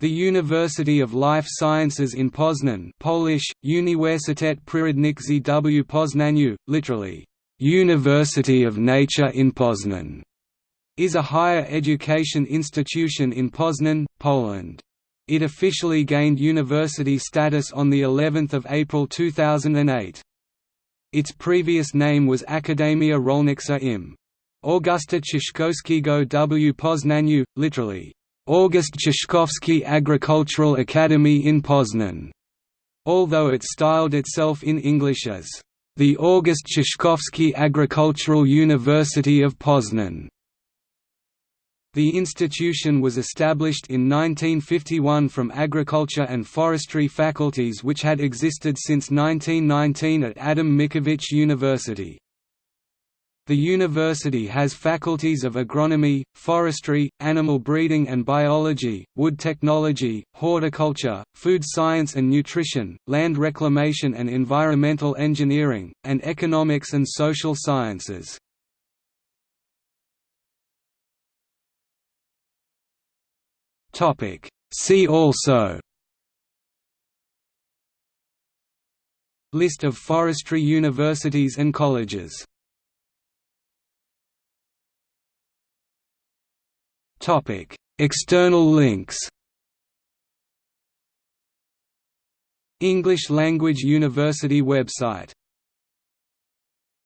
The University of Life Sciences in Poznan Polish, Uniwersytet Przyrodniczy w Poznaniu, literally, University of Nature in Poznan, is a higher education institution in Poznan, Poland. It officially gained university status on the 11th of April 2008. Its previous name was Akademia Rolnicza im. Augusta Cieszkowskiego w Poznaniu, literally, August Cieszkowski Agricultural Academy in Poznan, although it styled itself in English as the August Cieszkowski Agricultural University of Poznan. The institution was established in 1951 from agriculture and forestry faculties which had existed since 1919 at Adam Mickiewicz University. The university has faculties of agronomy, forestry, animal breeding and biology, wood technology, horticulture, food science and nutrition, land reclamation and environmental engineering, and economics and social sciences. See also List of forestry universities and colleges Topic: External links. English Language University website